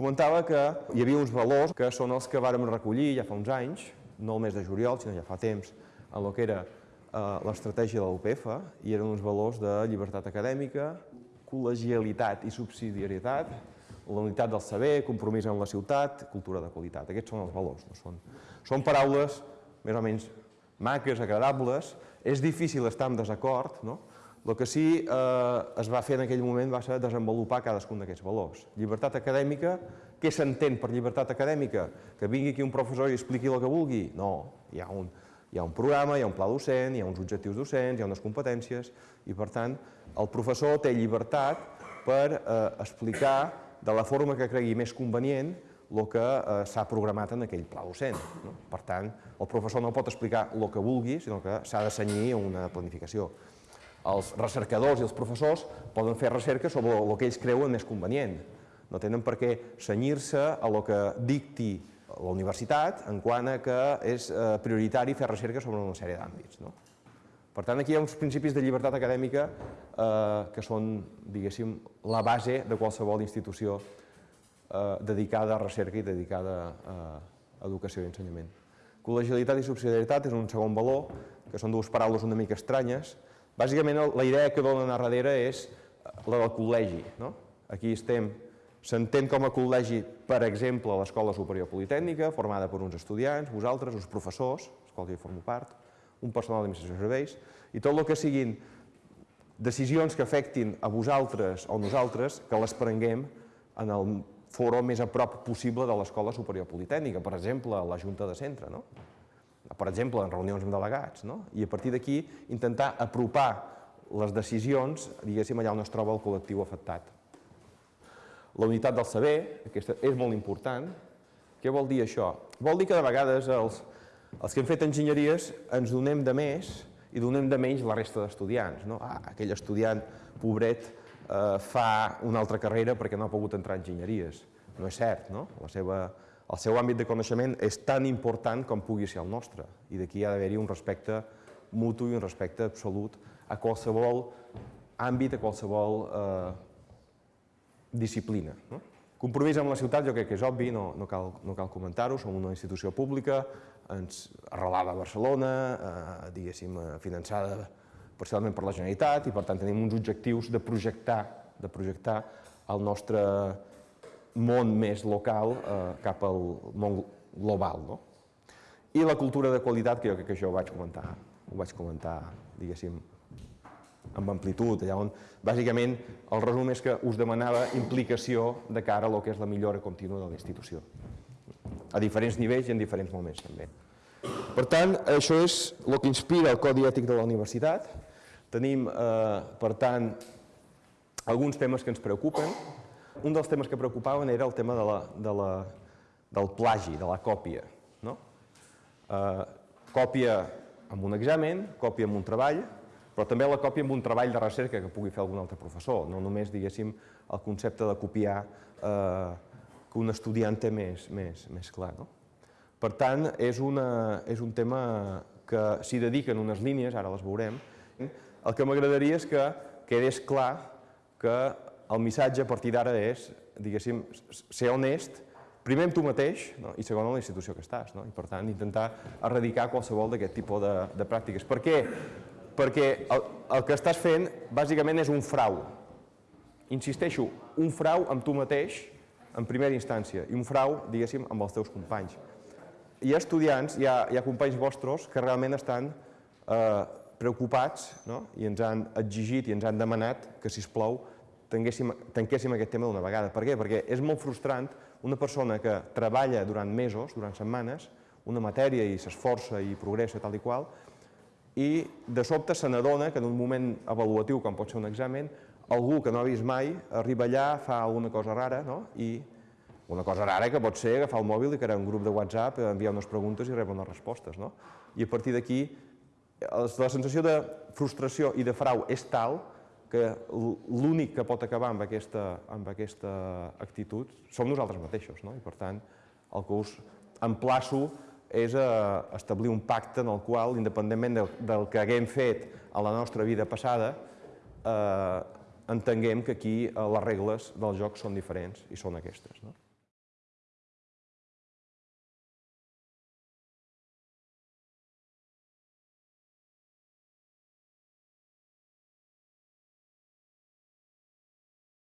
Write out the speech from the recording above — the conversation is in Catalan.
Comentava que hi havia uns valors que són els que vàrem recollir ja fa uns anys, no el mes de juliol, sinó ja fa temps, en el que era eh, l'estratègia de l'UPF, i eren uns valors de llibertat acadèmica, col·legialitat i subsidiarietat, la unitat del saber, compromís amb la ciutat, cultura de qualitat. Aquests són els valors. No? Són, són paraules més o menys maques, agradables. És difícil estar en desacord, no? El que sí eh, es va fer en aquell moment va ser desenvolupar cadascun d'aquests valors. Llibertat acadèmica, què s'entén per llibertat acadèmica? Que vingui aquí un professor i expliqui el que vulgui? No, hi ha un, hi ha un programa, hi ha un pla docent, hi ha uns objectius docents, hi ha unes competències i per tant el professor té llibertat per eh, explicar de la forma que cregui més convenient el que eh, s'ha programat en aquell pla docent. No? Per tant, el professor no pot explicar el que vulgui, sinó que s'ha de senyir una planificació els recercadors i els professors poden fer recerca sobre el que ells creuen més convenient. No tenen per què senyir-se a el que dicti la universitat en quant a que és eh, prioritari fer recerca sobre una sèrie d'àmbits. No? Per tant, aquí hi ha uns principis de llibertat acadèmica eh, que són, diguéssim, la base de qualsevol institució eh, dedicada a recerca i dedicada a educació i ensenyament. Col·legialitat i subsidiarietat és un segon valor, que són dues paraules una mica estranyes, Bàsicament, la idea que donen a darrere és la del col·legi. No? Aquí estem, s'entén com a col·legi, per exemple, l'Escola Superior Politècnica, formada per uns estudiants, vosaltres, uns professors, els quals hi formo part, un personal d'administració de serveis, i tot el que siguin decisions que afectin a vosaltres o nosaltres, que les prenguem en el foro més a prop possible de l'Escola Superior Politècnica, per exemple, la Junta de Centre. No? Per exemple, en reunions amb delegats, no? i a partir d'aquí intentar apropar les decisions, diguéssim, allà on es troba el col·lectiu afectat. La unitat del saber, aquesta és molt important. Què vol dir això? Vol dir que de vegades els, els que hem fet enginyeries ens donem de més i donem de menys la resta d'estudiants. No? Ah, aquell estudiant pobret eh, fa una altra carrera perquè no ha pogut entrar a enginyeries. No és cert, no? La seva el seu àmbit de coneixement és tan important com pugui ser el nostre i d'aquí ha d'haver-hi un respecte mutu i un respecte absolut a qualsevol àmbit, a qualsevol eh, disciplina. No? Compromís amb la ciutat jo crec que és obvi, no, no cal, no cal comentar-ho, som una institució pública, ens arrelada a Barcelona, eh, diguéssim, eh, finançada parcialment per la Generalitat i per tant tenim uns objectius de projectar, de projectar el nostre món més local eh, cap al món global. No? I la cultura de qualitat, que jo crec que això ho vaig comentar, ho vaig comentar, diguéssim, amb amplitud, allà on, bàsicament, el resum és que us demanava implicació de cara a lo que és la millora contínua de la institució, a diferents nivells i en diferents moments, també. Per tant, això és el que inspira el Codi Ètic de la Universitat. Tenim, eh, per tant, alguns temes que ens preocupen, un dels temes que preocupaven era el tema de la, de la, del plagi, de la còpia. No? Eh, còpia amb un examen, còpia amb un treball, però també la còpia amb un treball de recerca que pugui fer algun altre professor, no només, diguéssim, el concepte de copiar eh, que un estudiant té més, més, més clar. No? Per tant, és, una, és un tema que s'hi dediquen unes línies, ara les veurem. El que m'agradaria és que quedés clar que el missatge a partir d'ara és, diguéssim, ser honest, primer amb tu mateix no? i segon amb la institució que estàs. No? I per tant, intentar erradicar qualsevol d'aquest tipus de, de pràctiques. Per què? Perquè el, el que estàs fent bàsicament és un frau. Insisteixo, un frau amb tu mateix en primera instància i un frau, diguéssim, amb els teus companys. Hi ha estudiants, hi ha, hi ha companys vostres que realment estan eh, preocupats no? i ens han exigit i ens han demanat que, si plou, tanquéssim, aquest tema d'una vegada. Per què? Perquè és molt frustrant una persona que treballa durant mesos, durant setmanes, una matèria i s'esforça i progressa tal i qual, i de sobte se n'adona que en un moment avaluatiu, com pot ser un examen, algú que no ha vist mai arriba allà, fa alguna cosa rara, no? i una cosa rara que pot ser agafar el mòbil i crear un grup de WhatsApp, enviar unes preguntes i rebre unes respostes. No? I a partir d'aquí, la sensació de frustració i de frau és tal que l'únic que pot acabar amb aquesta, amb aquesta actitud som nosaltres mateixos. No? I per tant, el que us emplaço és a establir un pacte en el qual, independentment del, del que haguem fet a la nostra vida passada, eh, entenguem que aquí eh, les regles del joc són diferents i són aquestes. No?